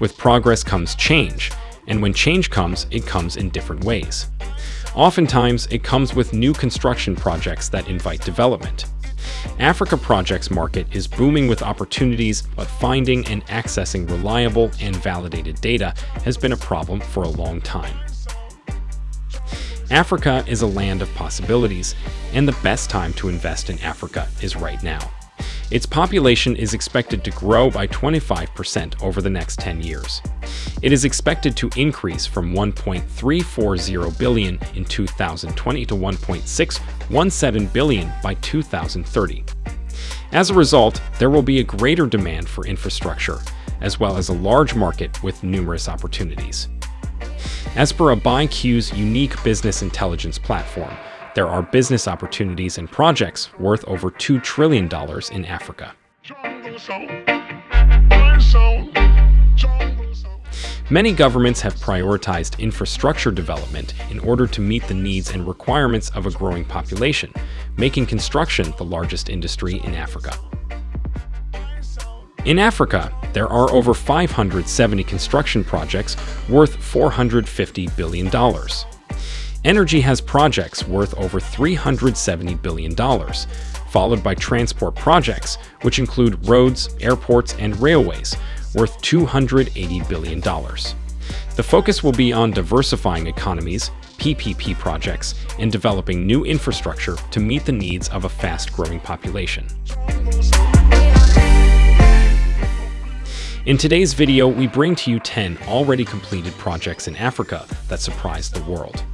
With progress comes change, and when change comes, it comes in different ways. Oftentimes, it comes with new construction projects that invite development. Africa Projects market is booming with opportunities, but finding and accessing reliable and validated data has been a problem for a long time. Africa is a land of possibilities, and the best time to invest in Africa is right now. Its population is expected to grow by 25% over the next 10 years. It is expected to increase from 1.340 billion in 2020 to 1.617 billion by 2030. As a result, there will be a greater demand for infrastructure, as well as a large market with numerous opportunities. As per ABIQ's unique business intelligence platform, there are business opportunities and projects worth over $2 trillion in Africa. Many governments have prioritized infrastructure development in order to meet the needs and requirements of a growing population, making construction the largest industry in Africa. In Africa, there are over 570 construction projects worth $450 billion. Energy has projects worth over $370 billion, followed by transport projects, which include roads, airports, and railways, worth $280 billion. The focus will be on diversifying economies, PPP projects, and developing new infrastructure to meet the needs of a fast-growing population. In today's video, we bring to you 10 already completed projects in Africa that surprised the world.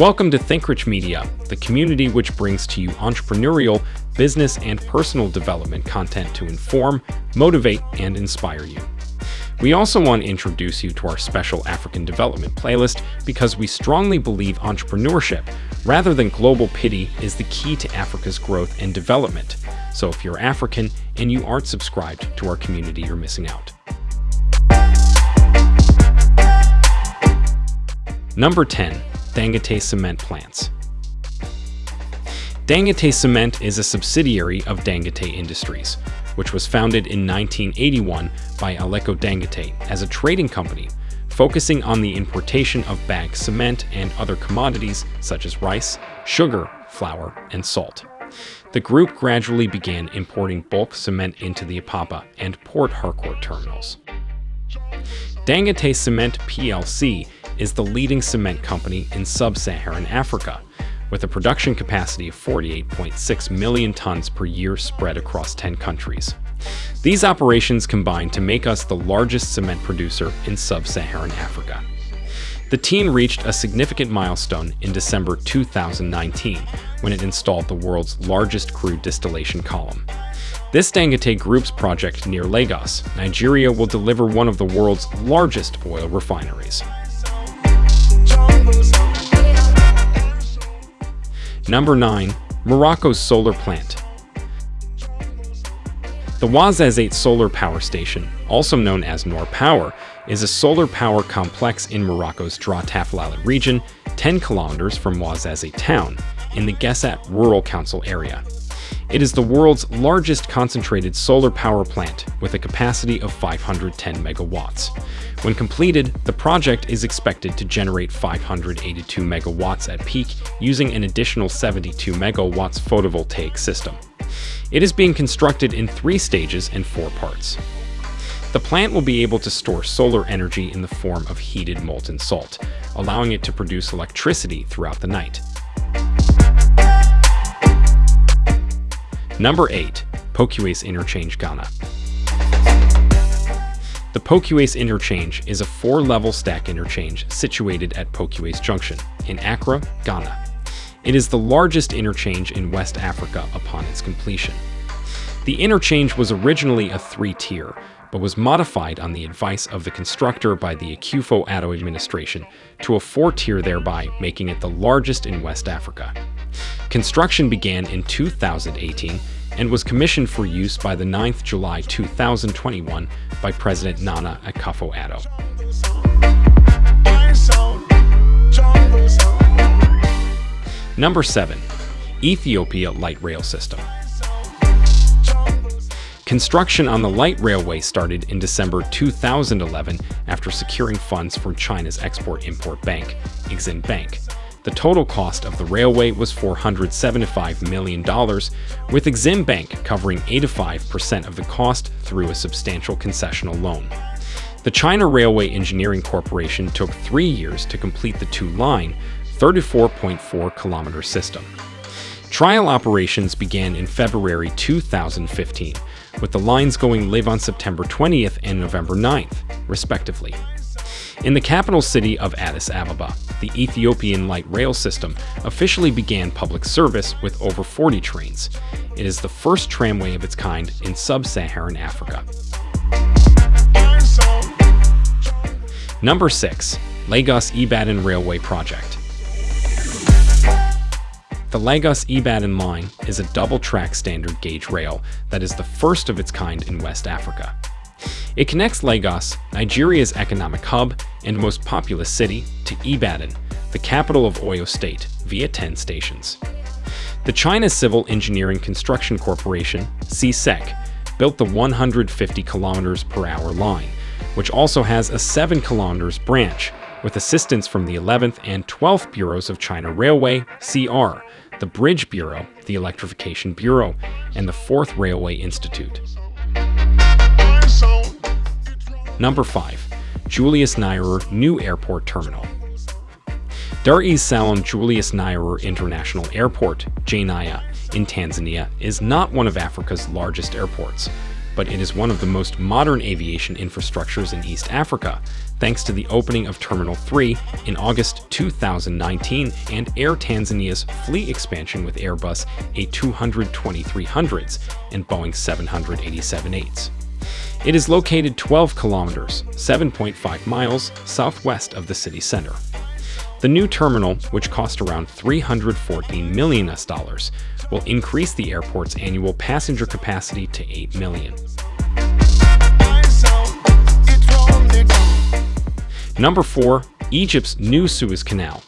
Welcome to ThinkRich Media, the community which brings to you entrepreneurial, business, and personal development content to inform, motivate, and inspire you. We also want to introduce you to our special African development playlist because we strongly believe entrepreneurship, rather than global pity, is the key to Africa's growth and development. So if you're African and you aren't subscribed to our community, you're missing out. Number 10. Dangote Cement Plants Dangote Cement is a subsidiary of Dangote Industries, which was founded in 1981 by Aliko Dangote as a trading company focusing on the importation of bagged cement and other commodities such as rice, sugar, flour, and salt. The group gradually began importing bulk cement into the Apapa and Port Harcourt terminals. Dangote Cement plc is the leading cement company in sub-Saharan Africa, with a production capacity of 48.6 million tons per year spread across 10 countries. These operations combine to make us the largest cement producer in sub-Saharan Africa. The team reached a significant milestone in December 2019 when it installed the world's largest crude distillation column. This Dangote Group's project near Lagos, Nigeria will deliver one of the world's largest oil refineries. Number 9. Morocco's Solar Plant The Ouarzazate Solar Power Station, also known as Noor Power, is a solar power complex in Morocco's Drâa Tafilalet region, 10 kilometers from Ouarzazate town, in the Guessat Rural Council area. It is the world's largest concentrated solar power plant with a capacity of 510 megawatts. When completed, the project is expected to generate 582 megawatts at peak using an additional 72 megawatts photovoltaic system. It is being constructed in three stages and four parts. The plant will be able to store solar energy in the form of heated molten salt, allowing it to produce electricity throughout the night. Number 8. Pokuase Interchange Ghana the Pokuase Interchange is a four-level stack interchange situated at Pokuase Junction in Accra, Ghana. It is the largest interchange in West Africa upon its completion. The interchange was originally a three-tier, but was modified on the advice of the constructor by the Akufo-Addo administration to a four-tier thereby making it the largest in West Africa. Construction began in 2018 and was commissioned for use by the 9th July 2021 by President Nana Akufo-Addo. Number 7. Ethiopia Light Rail System Construction on the light railway started in December 2011 after securing funds from China's Export-Import Bank, Exim Bank. The total cost of the railway was $475 million, with Exim Bank covering 85% of the cost through a substantial concessional loan. The China Railway Engineering Corporation took three years to complete the two-line, 34.4 kilometer system. Trial operations began in February 2015, with the lines going live on September 20th and November 9th, respectively. In the capital city of Addis Ababa, the Ethiopian light rail system officially began public service with over 40 trains. It is the first tramway of its kind in sub-Saharan Africa. Number 6. Lagos-Ibadan Railway Project the Lagos-Ibadan line is a double-track standard gauge rail that is the first of its kind in West Africa. It connects Lagos, Nigeria's economic hub and most populous city, to Ibadan, the capital of Oyo State, via 10 stations. The China Civil Engineering Construction Corporation, CSEC, built the 150 km per hour line, which also has a 7 km branch, with assistance from the 11th and 12th Bureaus of China Railway, CR, the Bridge Bureau, the Electrification Bureau, and the Fourth Railway Institute. Number 5. Julius Nyerere New Airport Terminal Dar es Salaam Julius Nyerere International Airport, JNIA, in Tanzania is not one of Africa's largest airports, but it is one of the most modern aviation infrastructures in East Africa, thanks to the opening of Terminal 3 in August 2019 and Air Tanzania's fleet expansion with Airbus A220-300s and Boeing 787-8s. It is located 12 kilometers, 7.5 miles southwest of the city center. The new terminal, which cost around 314 million US dollars, will increase the airport's annual passenger capacity to 8 million. Number 4. Egypt's new Suez Canal.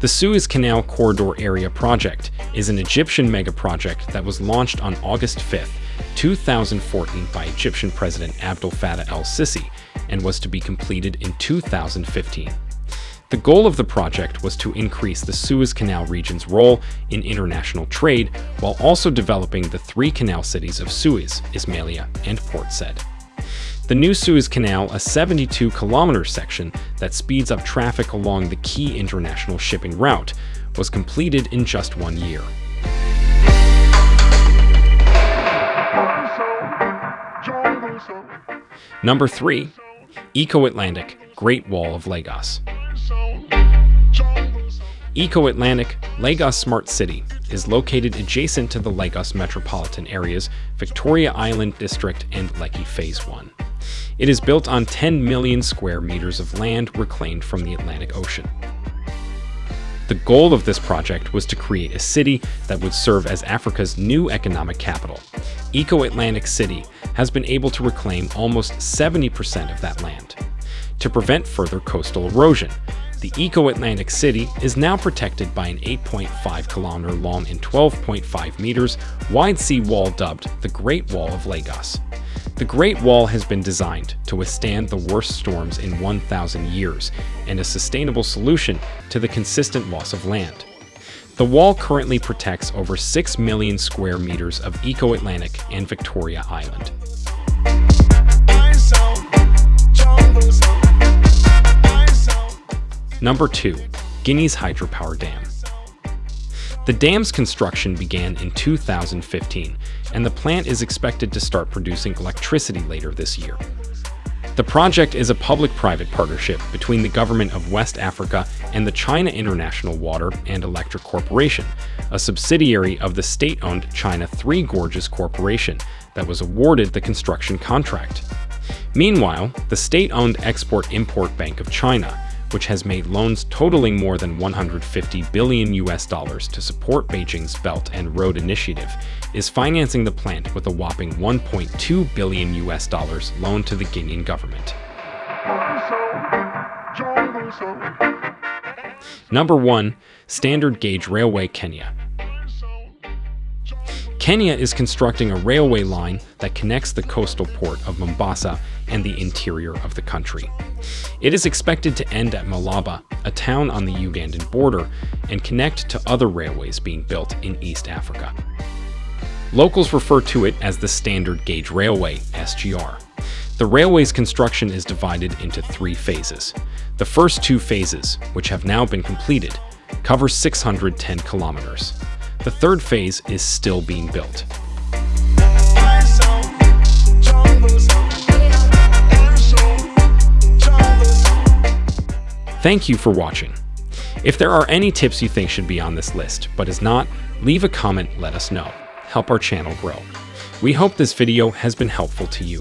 The Suez Canal Corridor Area Project is an Egyptian mega-project that was launched on August 5, 2014 by Egyptian President Abdel Fattah el-Sisi and was to be completed in 2015. The goal of the project was to increase the Suez Canal region's role in international trade while also developing the three canal cities of Suez, Ismailia, and Port Said. The new Suez Canal, a 72-kilometer section that speeds up traffic along the key international shipping route, was completed in just one year. Number 3. Eco-Atlantic Great Wall of Lagos Eco-Atlantic Lagos Smart City is located adjacent to the Lagos metropolitan areas Victoria Island District and Lekki Phase 1. It is built on 10 million square meters of land reclaimed from the Atlantic Ocean. The goal of this project was to create a city that would serve as Africa's new economic capital. Eco-Atlantic City has been able to reclaim almost 70% of that land. To prevent further coastal erosion, the Eco-Atlantic City is now protected by an 8.5 kilometer long and 12.5 meters wide sea wall dubbed the Great Wall of Lagos. The Great Wall has been designed to withstand the worst storms in 1,000 years and a sustainable solution to the consistent loss of land. The wall currently protects over 6 million square meters of Eco-Atlantic and Victoria Island. Number 2. Guinea's Hydropower Dam the dam's construction began in 2015, and the plant is expected to start producing electricity later this year. The project is a public-private partnership between the government of West Africa and the China International Water and Electric Corporation, a subsidiary of the state-owned China Three Gorges Corporation that was awarded the construction contract. Meanwhile, the state-owned Export-Import Bank of China, which has made loans totaling more than 150 billion US dollars to support Beijing's Belt and Road Initiative, is financing the plant with a whopping 1.2 billion US dollars loan to the Guinean government. Number 1. Standard Gauge Railway Kenya Kenya is constructing a railway line that connects the coastal port of Mombasa and the interior of the country. It is expected to end at Malaba, a town on the Ugandan border, and connect to other railways being built in East Africa. Locals refer to it as the Standard Gauge Railway, SGR. The railway's construction is divided into three phases. The first two phases, which have now been completed, cover 610 kilometers. The third phase is still being built. Thank you for watching. If there are any tips you think should be on this list, but is not, leave a comment let us know. Help our channel grow. We hope this video has been helpful to you.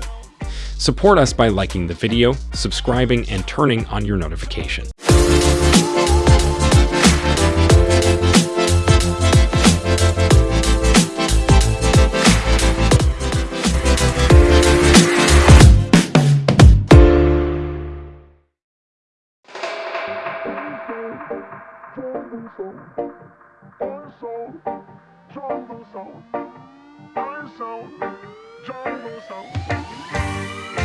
Support us by liking the video, subscribing, and turning on your notification. Jungle sound, jungle sound.